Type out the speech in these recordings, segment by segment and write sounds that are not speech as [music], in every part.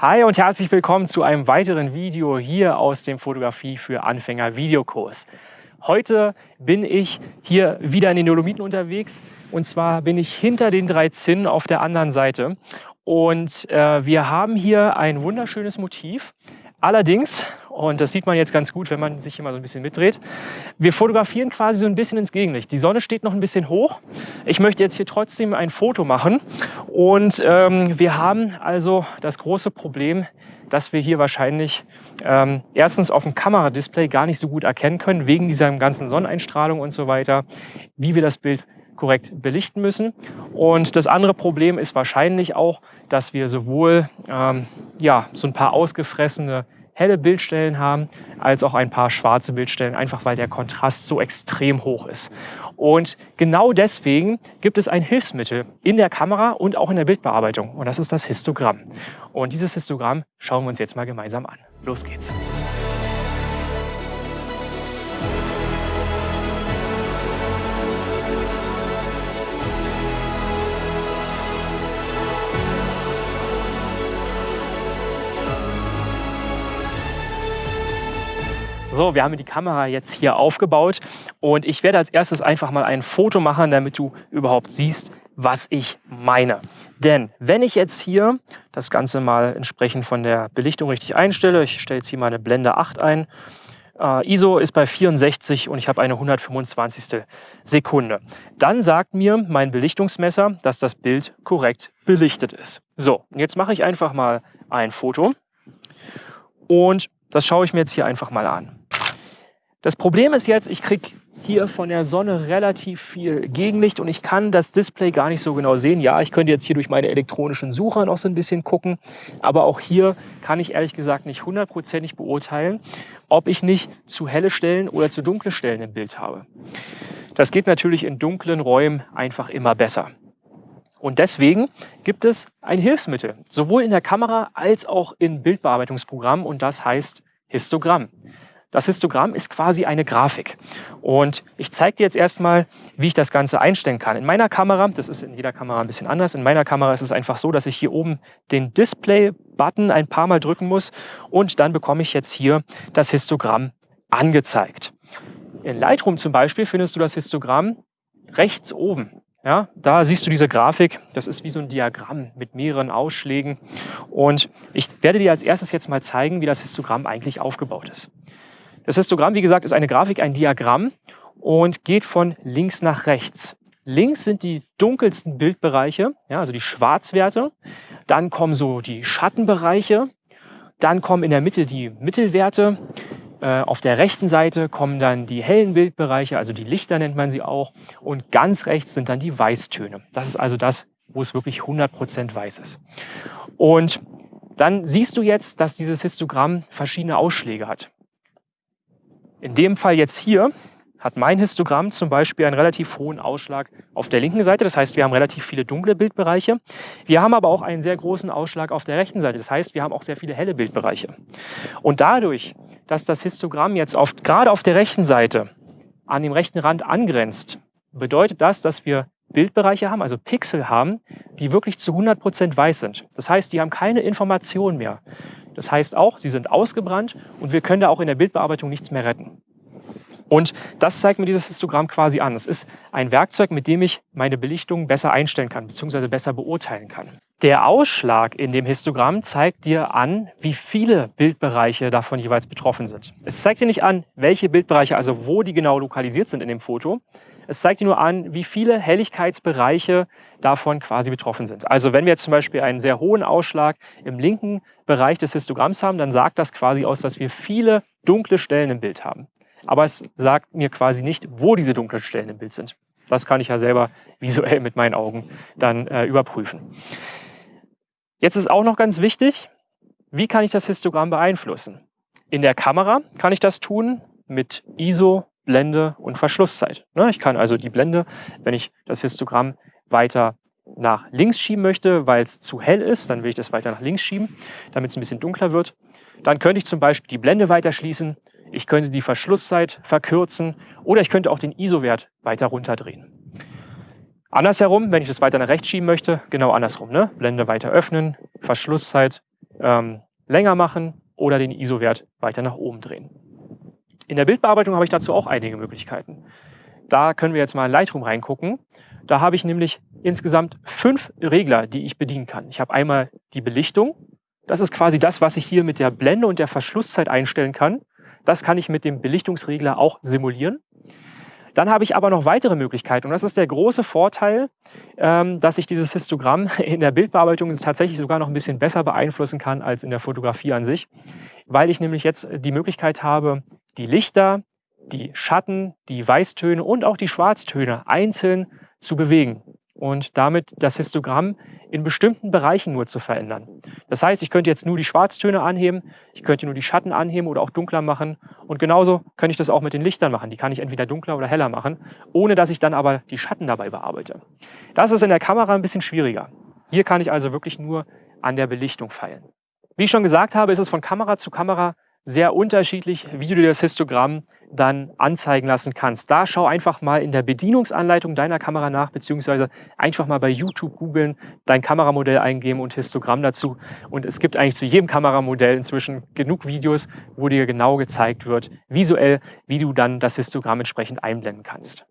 Hi und herzlich willkommen zu einem weiteren Video hier aus dem Fotografie für Anfänger Videokurs. Heute bin ich hier wieder in den Dolomiten unterwegs und zwar bin ich hinter den drei Zinnen auf der anderen Seite und äh, wir haben hier ein wunderschönes Motiv. Allerdings, und das sieht man jetzt ganz gut, wenn man sich hier mal so ein bisschen mitdreht, wir fotografieren quasi so ein bisschen ins Gegenlicht. Die Sonne steht noch ein bisschen hoch. Ich möchte jetzt hier trotzdem ein Foto machen und ähm, wir haben also das große Problem, dass wir hier wahrscheinlich ähm, erstens auf dem Kameradisplay gar nicht so gut erkennen können, wegen dieser ganzen Sonneneinstrahlung und so weiter, wie wir das Bild korrekt belichten müssen. Und das andere Problem ist wahrscheinlich auch, dass wir sowohl ähm, ja, so ein paar ausgefressene helle Bildstellen haben, als auch ein paar schwarze Bildstellen, einfach weil der Kontrast so extrem hoch ist. Und genau deswegen gibt es ein Hilfsmittel in der Kamera und auch in der Bildbearbeitung und das ist das Histogramm. Und dieses Histogramm schauen wir uns jetzt mal gemeinsam an. Los geht's! Wir haben die Kamera jetzt hier aufgebaut und ich werde als erstes einfach mal ein Foto machen, damit du überhaupt siehst, was ich meine. Denn wenn ich jetzt hier das Ganze mal entsprechend von der Belichtung richtig einstelle, ich stelle jetzt hier mal eine Blende 8 ein, äh, ISO ist bei 64 und ich habe eine 125. Sekunde. Dann sagt mir mein Belichtungsmesser, dass das Bild korrekt belichtet ist. So, jetzt mache ich einfach mal ein Foto und das schaue ich mir jetzt hier einfach mal an. Das Problem ist jetzt, ich kriege hier von der Sonne relativ viel Gegenlicht und ich kann das Display gar nicht so genau sehen. Ja, ich könnte jetzt hier durch meine elektronischen Sucher noch so ein bisschen gucken, aber auch hier kann ich ehrlich gesagt nicht hundertprozentig beurteilen, ob ich nicht zu helle Stellen oder zu dunkle Stellen im Bild habe. Das geht natürlich in dunklen Räumen einfach immer besser. Und deswegen gibt es ein Hilfsmittel, sowohl in der Kamera als auch in Bildbearbeitungsprogrammen und das heißt Histogramm. Das Histogramm ist quasi eine Grafik. Und ich zeige dir jetzt erstmal, wie ich das Ganze einstellen kann. In meiner Kamera, das ist in jeder Kamera ein bisschen anders, in meiner Kamera ist es einfach so, dass ich hier oben den Display-Button ein paar Mal drücken muss und dann bekomme ich jetzt hier das Histogramm angezeigt. In Lightroom zum Beispiel findest du das Histogramm rechts oben. Ja, da siehst du diese Grafik, das ist wie so ein Diagramm mit mehreren Ausschlägen. Und ich werde dir als erstes jetzt mal zeigen, wie das Histogramm eigentlich aufgebaut ist. Das Histogramm, wie gesagt, ist eine Grafik, ein Diagramm und geht von links nach rechts. Links sind die dunkelsten Bildbereiche, ja, also die Schwarzwerte. Dann kommen so die Schattenbereiche. Dann kommen in der Mitte die Mittelwerte. Äh, auf der rechten Seite kommen dann die hellen Bildbereiche, also die Lichter nennt man sie auch. Und ganz rechts sind dann die Weißtöne. Das ist also das, wo es wirklich 100% weiß ist. Und dann siehst du jetzt, dass dieses Histogramm verschiedene Ausschläge hat. In dem Fall jetzt hier hat mein Histogramm zum Beispiel einen relativ hohen Ausschlag auf der linken Seite. Das heißt, wir haben relativ viele dunkle Bildbereiche. Wir haben aber auch einen sehr großen Ausschlag auf der rechten Seite. Das heißt, wir haben auch sehr viele helle Bildbereiche. Und dadurch, dass das Histogramm jetzt auf, gerade auf der rechten Seite an dem rechten Rand angrenzt, bedeutet das, dass wir Bildbereiche haben, also Pixel haben, die wirklich zu 100 Prozent weiß sind. Das heißt, die haben keine Information mehr. Das heißt auch, sie sind ausgebrannt und wir können da auch in der Bildbearbeitung nichts mehr retten. Und das zeigt mir dieses Histogramm quasi an. Es ist ein Werkzeug, mit dem ich meine Belichtung besser einstellen kann, bzw. besser beurteilen kann. Der Ausschlag in dem Histogramm zeigt dir an, wie viele Bildbereiche davon jeweils betroffen sind. Es zeigt dir nicht an, welche Bildbereiche, also wo die genau lokalisiert sind in dem Foto, es zeigt dir nur an, wie viele Helligkeitsbereiche davon quasi betroffen sind. Also wenn wir jetzt zum Beispiel einen sehr hohen Ausschlag im linken Bereich des Histogramms haben, dann sagt das quasi aus, dass wir viele dunkle Stellen im Bild haben. Aber es sagt mir quasi nicht, wo diese dunklen Stellen im Bild sind. Das kann ich ja selber visuell mit meinen Augen dann äh, überprüfen. Jetzt ist auch noch ganz wichtig, wie kann ich das Histogramm beeinflussen? In der Kamera kann ich das tun mit ISO Blende und Verschlusszeit. Ne, ich kann also die Blende, wenn ich das Histogramm weiter nach links schieben möchte, weil es zu hell ist, dann will ich das weiter nach links schieben, damit es ein bisschen dunkler wird. Dann könnte ich zum Beispiel die Blende weiter schließen, ich könnte die Verschlusszeit verkürzen oder ich könnte auch den ISO-Wert weiter runterdrehen. Andersherum, wenn ich das weiter nach rechts schieben möchte, genau andersrum. Ne? Blende weiter öffnen, Verschlusszeit ähm, länger machen oder den ISO-Wert weiter nach oben drehen. In der Bildbearbeitung habe ich dazu auch einige Möglichkeiten. Da können wir jetzt mal in Lightroom reingucken. Da habe ich nämlich insgesamt fünf Regler, die ich bedienen kann. Ich habe einmal die Belichtung. Das ist quasi das, was ich hier mit der Blende und der Verschlusszeit einstellen kann. Das kann ich mit dem Belichtungsregler auch simulieren. Dann habe ich aber noch weitere Möglichkeiten und das ist der große Vorteil, ähm, dass ich dieses Histogramm [laughs] in der Bildbearbeitung tatsächlich sogar noch ein bisschen besser beeinflussen kann als in der Fotografie an sich, weil ich nämlich jetzt die Möglichkeit habe, die Lichter, die Schatten, die Weißtöne und auch die Schwarztöne einzeln zu bewegen und damit das Histogramm in bestimmten Bereichen nur zu verändern. Das heißt, ich könnte jetzt nur die Schwarztöne anheben, ich könnte nur die Schatten anheben oder auch dunkler machen und genauso könnte ich das auch mit den Lichtern machen. Die kann ich entweder dunkler oder heller machen, ohne dass ich dann aber die Schatten dabei bearbeite. Das ist in der Kamera ein bisschen schwieriger. Hier kann ich also wirklich nur an der Belichtung feilen. Wie ich schon gesagt habe, ist es von Kamera zu Kamera sehr unterschiedlich, wie du dir das Histogramm dann anzeigen lassen kannst. Da schau einfach mal in der Bedienungsanleitung deiner Kamera nach, beziehungsweise einfach mal bei YouTube googeln, dein Kameramodell eingeben und Histogramm dazu. Und es gibt eigentlich zu jedem Kameramodell inzwischen genug Videos, wo dir genau gezeigt wird, visuell, wie du dann das Histogramm entsprechend einblenden kannst.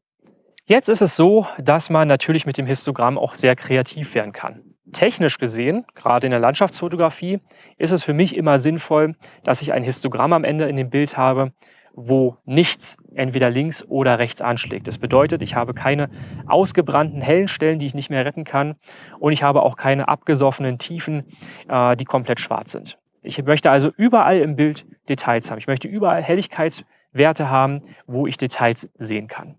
Jetzt ist es so, dass man natürlich mit dem Histogramm auch sehr kreativ werden kann. Technisch gesehen, gerade in der Landschaftsfotografie, ist es für mich immer sinnvoll, dass ich ein Histogramm am Ende in dem Bild habe, wo nichts entweder links oder rechts anschlägt. Das bedeutet, ich habe keine ausgebrannten hellen Stellen, die ich nicht mehr retten kann und ich habe auch keine abgesoffenen Tiefen, äh, die komplett schwarz sind. Ich möchte also überall im Bild Details haben. Ich möchte überall Helligkeitswerte haben, wo ich Details sehen kann.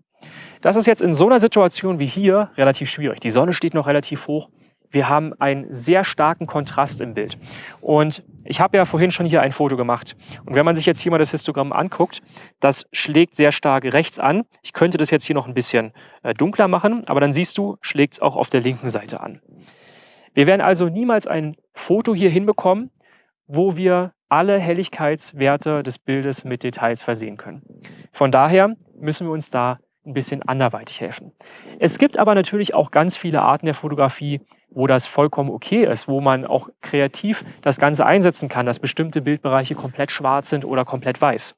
Das ist jetzt in so einer Situation wie hier relativ schwierig. Die Sonne steht noch relativ hoch wir haben einen sehr starken Kontrast im Bild. Und ich habe ja vorhin schon hier ein Foto gemacht. Und wenn man sich jetzt hier mal das Histogramm anguckt, das schlägt sehr stark rechts an. Ich könnte das jetzt hier noch ein bisschen äh, dunkler machen, aber dann siehst du, schlägt es auch auf der linken Seite an. Wir werden also niemals ein Foto hier hinbekommen, wo wir alle Helligkeitswerte des Bildes mit Details versehen können. Von daher müssen wir uns da ein bisschen anderweitig helfen. Es gibt aber natürlich auch ganz viele Arten der Fotografie, wo das vollkommen okay ist, wo man auch kreativ das Ganze einsetzen kann, dass bestimmte Bildbereiche komplett schwarz sind oder komplett weiß.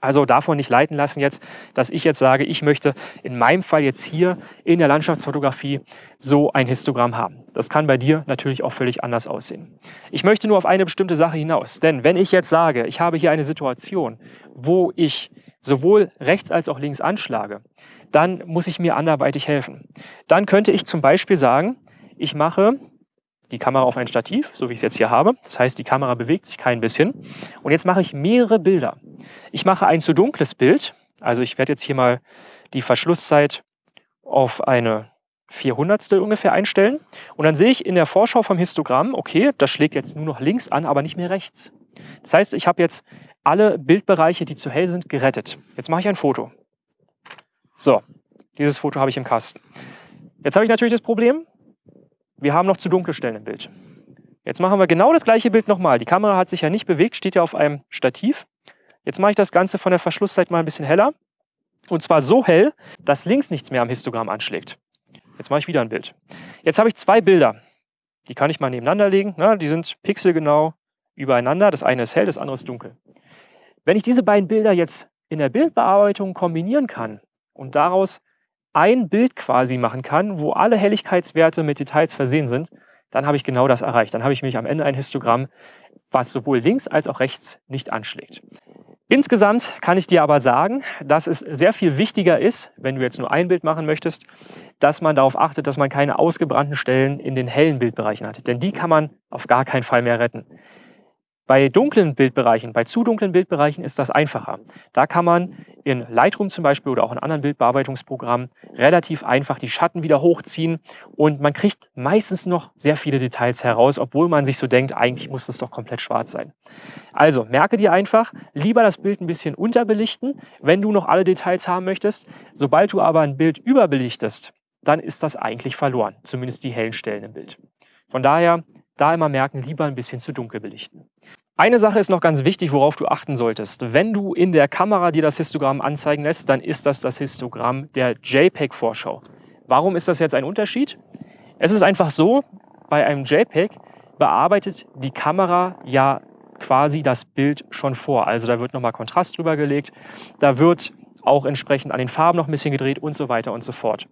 Also davon nicht leiten lassen jetzt, dass ich jetzt sage, ich möchte in meinem Fall jetzt hier in der Landschaftsfotografie so ein Histogramm haben. Das kann bei dir natürlich auch völlig anders aussehen. Ich möchte nur auf eine bestimmte Sache hinaus, denn wenn ich jetzt sage, ich habe hier eine Situation, wo ich sowohl rechts als auch links anschlage, dann muss ich mir anderweitig helfen. Dann könnte ich zum Beispiel sagen, ich mache die Kamera auf ein Stativ, so wie ich es jetzt hier habe. Das heißt, die Kamera bewegt sich kein bisschen. Und jetzt mache ich mehrere Bilder. Ich mache ein zu dunkles Bild. Also ich werde jetzt hier mal die Verschlusszeit auf eine 400 ungefähr einstellen. Und dann sehe ich in der Vorschau vom Histogramm, okay, das schlägt jetzt nur noch links an, aber nicht mehr rechts. Das heißt, ich habe jetzt alle Bildbereiche, die zu hell sind, gerettet. Jetzt mache ich ein Foto. So, dieses Foto habe ich im Kasten. Jetzt habe ich natürlich das Problem, wir haben noch zu dunkle Stellen im Bild. Jetzt machen wir genau das gleiche Bild nochmal. Die Kamera hat sich ja nicht bewegt, steht ja auf einem Stativ. Jetzt mache ich das Ganze von der Verschlusszeit mal ein bisschen heller. Und zwar so hell, dass links nichts mehr am Histogramm anschlägt. Jetzt mache ich wieder ein Bild. Jetzt habe ich zwei Bilder. Die kann ich mal nebeneinander legen. Na, die sind pixelgenau übereinander. Das eine ist hell, das andere ist dunkel. Wenn ich diese beiden Bilder jetzt in der Bildbearbeitung kombinieren kann und daraus ein Bild quasi machen kann, wo alle Helligkeitswerte mit Details versehen sind, dann habe ich genau das erreicht. Dann habe ich mich am Ende ein Histogramm, was sowohl links als auch rechts nicht anschlägt. Insgesamt kann ich dir aber sagen, dass es sehr viel wichtiger ist, wenn du jetzt nur ein Bild machen möchtest, dass man darauf achtet, dass man keine ausgebrannten Stellen in den hellen Bildbereichen hat. Denn die kann man auf gar keinen Fall mehr retten. Bei dunklen Bildbereichen, bei zu dunklen Bildbereichen ist das einfacher. Da kann man in Lightroom zum Beispiel oder auch in anderen Bildbearbeitungsprogrammen relativ einfach die Schatten wieder hochziehen und man kriegt meistens noch sehr viele Details heraus, obwohl man sich so denkt, eigentlich muss das doch komplett schwarz sein. Also merke dir einfach, lieber das Bild ein bisschen unterbelichten, wenn du noch alle Details haben möchtest. Sobald du aber ein Bild überbelichtest, dann ist das eigentlich verloren, zumindest die hellen Stellen im Bild. Von daher da immer merken, lieber ein bisschen zu dunkel belichten. Eine Sache ist noch ganz wichtig, worauf du achten solltest. Wenn du in der Kamera dir das Histogramm anzeigen lässt, dann ist das das Histogramm der JPEG-Vorschau. Warum ist das jetzt ein Unterschied? Es ist einfach so, bei einem JPEG bearbeitet die Kamera ja quasi das Bild schon vor. Also da wird nochmal Kontrast drüber gelegt, da wird auch entsprechend an den Farben noch ein bisschen gedreht und so weiter und so fort.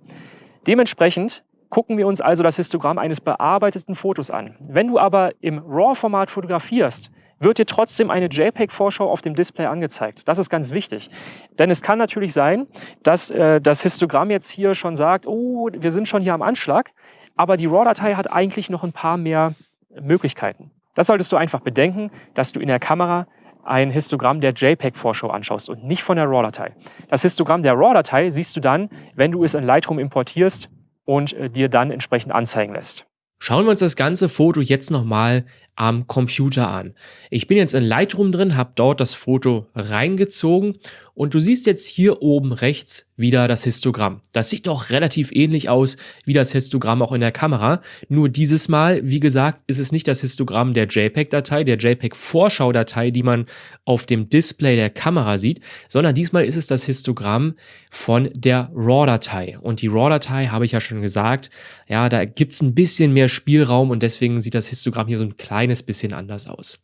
Dementsprechend gucken wir uns also das Histogramm eines bearbeiteten Fotos an. Wenn du aber im RAW-Format fotografierst, wird dir trotzdem eine JPEG-Vorschau auf dem Display angezeigt. Das ist ganz wichtig. Denn es kann natürlich sein, dass äh, das Histogramm jetzt hier schon sagt, oh, wir sind schon hier am Anschlag, aber die RAW-Datei hat eigentlich noch ein paar mehr Möglichkeiten. Das solltest du einfach bedenken, dass du in der Kamera ein Histogramm der JPEG-Vorschau anschaust und nicht von der RAW-Datei. Das Histogramm der RAW-Datei siehst du dann, wenn du es in Lightroom importierst und äh, dir dann entsprechend anzeigen lässt. Schauen wir uns das ganze Foto jetzt nochmal am Computer an. Ich bin jetzt in Lightroom drin, habe dort das Foto reingezogen und du siehst jetzt hier oben rechts wieder das Histogramm. Das sieht doch relativ ähnlich aus wie das Histogramm auch in der Kamera. Nur dieses Mal, wie gesagt, ist es nicht das Histogramm der JPEG-Datei, der JPEG-Vorschau-Datei, die man auf dem Display der Kamera sieht, sondern diesmal ist es das Histogramm von der RAW-Datei. Und die RAW-Datei, habe ich ja schon gesagt, ja, da gibt es ein bisschen mehr Spielraum und deswegen sieht das Histogramm hier so ein kleines kleines bisschen anders aus.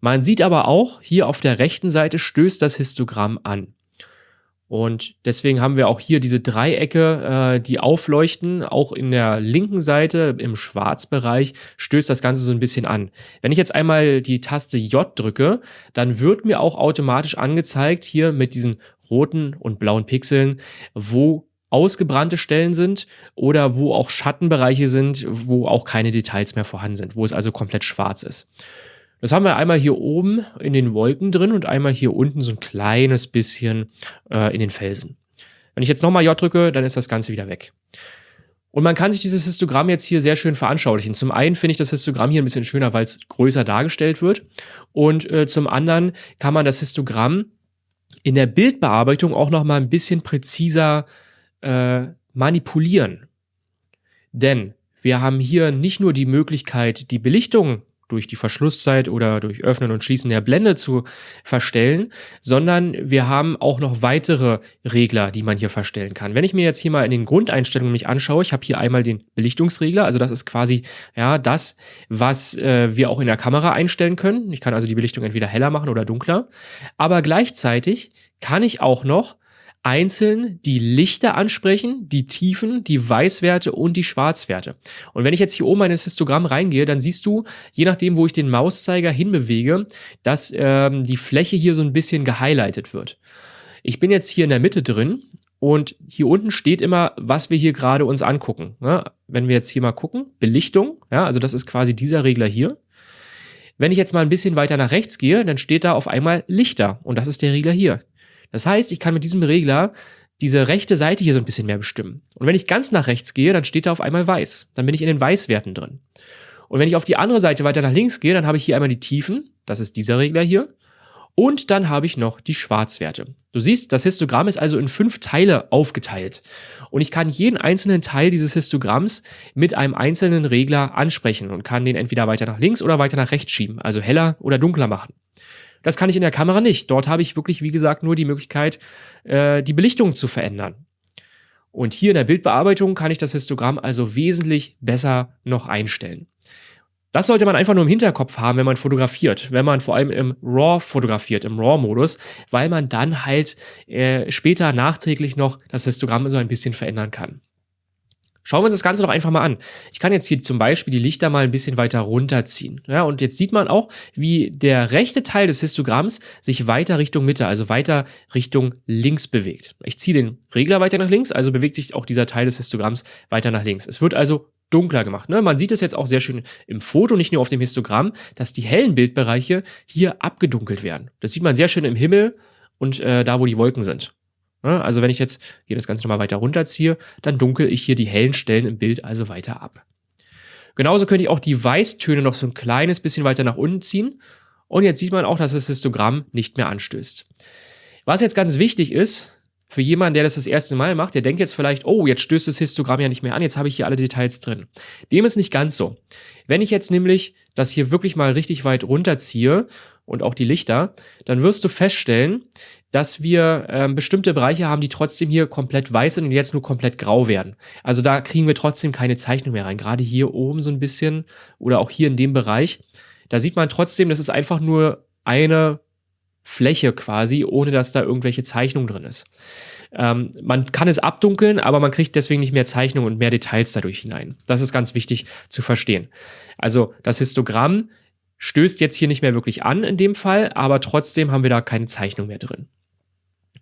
Man sieht aber auch, hier auf der rechten Seite stößt das Histogramm an. Und deswegen haben wir auch hier diese Dreiecke, äh, die aufleuchten. Auch in der linken Seite im Schwarzbereich stößt das Ganze so ein bisschen an. Wenn ich jetzt einmal die Taste J drücke, dann wird mir auch automatisch angezeigt, hier mit diesen roten und blauen Pixeln, wo ausgebrannte Stellen sind oder wo auch Schattenbereiche sind, wo auch keine Details mehr vorhanden sind, wo es also komplett schwarz ist. Das haben wir einmal hier oben in den Wolken drin und einmal hier unten so ein kleines bisschen äh, in den Felsen. Wenn ich jetzt nochmal J drücke, dann ist das Ganze wieder weg. Und man kann sich dieses Histogramm jetzt hier sehr schön veranschaulichen. Zum einen finde ich das Histogramm hier ein bisschen schöner, weil es größer dargestellt wird. Und äh, zum anderen kann man das Histogramm in der Bildbearbeitung auch nochmal ein bisschen präziser äh, manipulieren. Denn wir haben hier nicht nur die Möglichkeit, die Belichtung durch die Verschlusszeit oder durch Öffnen und Schließen der Blende zu verstellen, sondern wir haben auch noch weitere Regler, die man hier verstellen kann. Wenn ich mir jetzt hier mal in den Grundeinstellungen mich anschaue, ich habe hier einmal den Belichtungsregler, also das ist quasi ja das, was äh, wir auch in der Kamera einstellen können. Ich kann also die Belichtung entweder heller machen oder dunkler, aber gleichzeitig kann ich auch noch einzeln die Lichter ansprechen, die Tiefen, die Weißwerte und die Schwarzwerte. Und wenn ich jetzt hier oben in das Histogramm reingehe, dann siehst du, je nachdem, wo ich den Mauszeiger hinbewege, dass ähm, die Fläche hier so ein bisschen gehighlightet wird. Ich bin jetzt hier in der Mitte drin und hier unten steht immer, was wir hier gerade uns angucken. Ja, wenn wir jetzt hier mal gucken, Belichtung, ja, also das ist quasi dieser Regler hier. Wenn ich jetzt mal ein bisschen weiter nach rechts gehe, dann steht da auf einmal Lichter und das ist der Regler hier. Das heißt, ich kann mit diesem Regler diese rechte Seite hier so ein bisschen mehr bestimmen. Und wenn ich ganz nach rechts gehe, dann steht da auf einmal weiß. Dann bin ich in den Weißwerten drin. Und wenn ich auf die andere Seite weiter nach links gehe, dann habe ich hier einmal die Tiefen. Das ist dieser Regler hier. Und dann habe ich noch die Schwarzwerte. Du siehst, das Histogramm ist also in fünf Teile aufgeteilt. Und ich kann jeden einzelnen Teil dieses Histogramms mit einem einzelnen Regler ansprechen und kann den entweder weiter nach links oder weiter nach rechts schieben, also heller oder dunkler machen. Das kann ich in der Kamera nicht. Dort habe ich wirklich, wie gesagt, nur die Möglichkeit, äh, die Belichtung zu verändern. Und hier in der Bildbearbeitung kann ich das Histogramm also wesentlich besser noch einstellen. Das sollte man einfach nur im Hinterkopf haben, wenn man fotografiert, wenn man vor allem im RAW fotografiert, im RAW-Modus, weil man dann halt äh, später nachträglich noch das Histogramm so ein bisschen verändern kann. Schauen wir uns das Ganze doch einfach mal an. Ich kann jetzt hier zum Beispiel die Lichter mal ein bisschen weiter runterziehen. Ja, und jetzt sieht man auch, wie der rechte Teil des Histogramms sich weiter Richtung Mitte, also weiter Richtung links bewegt. Ich ziehe den Regler weiter nach links, also bewegt sich auch dieser Teil des Histogramms weiter nach links. Es wird also dunkler gemacht. Ne? Man sieht es jetzt auch sehr schön im Foto, nicht nur auf dem Histogramm, dass die hellen Bildbereiche hier abgedunkelt werden. Das sieht man sehr schön im Himmel und äh, da, wo die Wolken sind. Ne? Also wenn ich jetzt hier das Ganze nochmal weiter runterziehe, dann dunkel ich hier die hellen Stellen im Bild also weiter ab. Genauso könnte ich auch die Weißtöne noch so ein kleines bisschen weiter nach unten ziehen. Und jetzt sieht man auch, dass das Histogramm nicht mehr anstößt. Was jetzt ganz wichtig ist, für jemanden, der das das erste Mal macht, der denkt jetzt vielleicht, oh, jetzt stößt das Histogramm ja nicht mehr an, jetzt habe ich hier alle Details drin. Dem ist nicht ganz so. Wenn ich jetzt nämlich das hier wirklich mal richtig weit runterziehe und auch die Lichter, dann wirst du feststellen, dass wir äh, bestimmte Bereiche haben, die trotzdem hier komplett weiß sind und jetzt nur komplett grau werden. Also da kriegen wir trotzdem keine Zeichnung mehr rein. Gerade hier oben so ein bisschen oder auch hier in dem Bereich. Da sieht man trotzdem, das ist einfach nur eine Fläche quasi, ohne dass da irgendwelche Zeichnung drin ist. Ähm, man kann es abdunkeln, aber man kriegt deswegen nicht mehr Zeichnungen und mehr Details dadurch hinein. Das ist ganz wichtig zu verstehen. Also das Histogramm stößt jetzt hier nicht mehr wirklich an in dem Fall, aber trotzdem haben wir da keine Zeichnung mehr drin.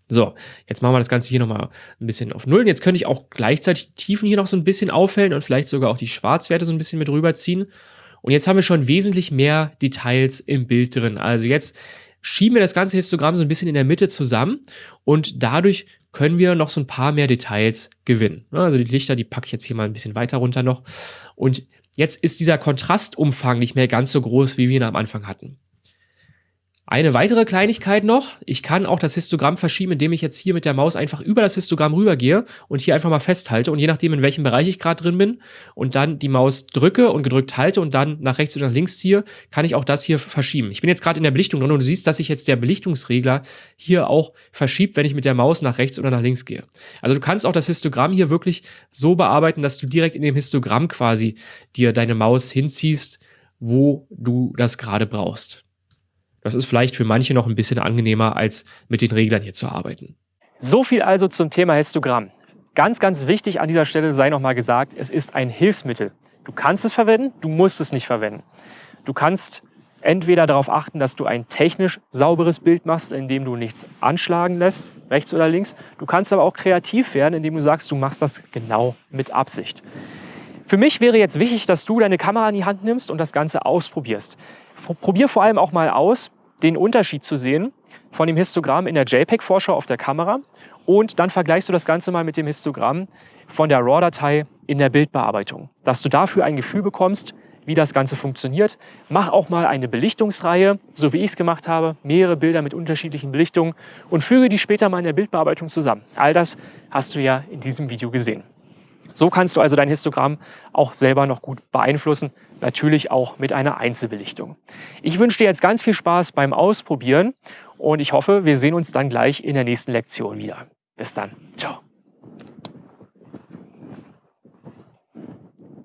So, jetzt machen wir das Ganze hier nochmal ein bisschen auf Null. Jetzt könnte ich auch gleichzeitig die Tiefen hier noch so ein bisschen aufhellen und vielleicht sogar auch die Schwarzwerte so ein bisschen mit rüberziehen. Und jetzt haben wir schon wesentlich mehr Details im Bild drin. Also jetzt schieben wir das ganze Histogramm so ein bisschen in der Mitte zusammen und dadurch können wir noch so ein paar mehr Details gewinnen. Also die Lichter, die packe ich jetzt hier mal ein bisschen weiter runter noch. Und jetzt ist dieser Kontrastumfang nicht mehr ganz so groß, wie wir ihn am Anfang hatten. Eine weitere Kleinigkeit noch, ich kann auch das Histogramm verschieben, indem ich jetzt hier mit der Maus einfach über das Histogramm rübergehe und hier einfach mal festhalte und je nachdem, in welchem Bereich ich gerade drin bin und dann die Maus drücke und gedrückt halte und dann nach rechts oder nach links ziehe, kann ich auch das hier verschieben. Ich bin jetzt gerade in der Belichtung drin und du siehst, dass sich jetzt der Belichtungsregler hier auch verschiebt, wenn ich mit der Maus nach rechts oder nach links gehe. Also du kannst auch das Histogramm hier wirklich so bearbeiten, dass du direkt in dem Histogramm quasi dir deine Maus hinziehst, wo du das gerade brauchst. Das ist vielleicht für manche noch ein bisschen angenehmer, als mit den Reglern hier zu arbeiten. So viel also zum Thema Histogramm. Ganz, ganz wichtig an dieser Stelle sei nochmal gesagt, es ist ein Hilfsmittel. Du kannst es verwenden, du musst es nicht verwenden. Du kannst entweder darauf achten, dass du ein technisch sauberes Bild machst, indem du nichts anschlagen lässt, rechts oder links. Du kannst aber auch kreativ werden, indem du sagst, du machst das genau mit Absicht. Für mich wäre jetzt wichtig, dass du deine Kamera in die Hand nimmst und das Ganze ausprobierst. Probier vor allem auch mal aus, den Unterschied zu sehen von dem Histogramm in der JPEG-Vorschau auf der Kamera und dann vergleichst du das Ganze mal mit dem Histogramm von der RAW-Datei in der Bildbearbeitung, dass du dafür ein Gefühl bekommst, wie das Ganze funktioniert. Mach auch mal eine Belichtungsreihe, so wie ich es gemacht habe, mehrere Bilder mit unterschiedlichen Belichtungen und füge die später mal in der Bildbearbeitung zusammen. All das hast du ja in diesem Video gesehen. So kannst du also dein Histogramm auch selber noch gut beeinflussen, natürlich auch mit einer Einzelbelichtung. Ich wünsche dir jetzt ganz viel Spaß beim Ausprobieren und ich hoffe, wir sehen uns dann gleich in der nächsten Lektion wieder. Bis dann. Ciao.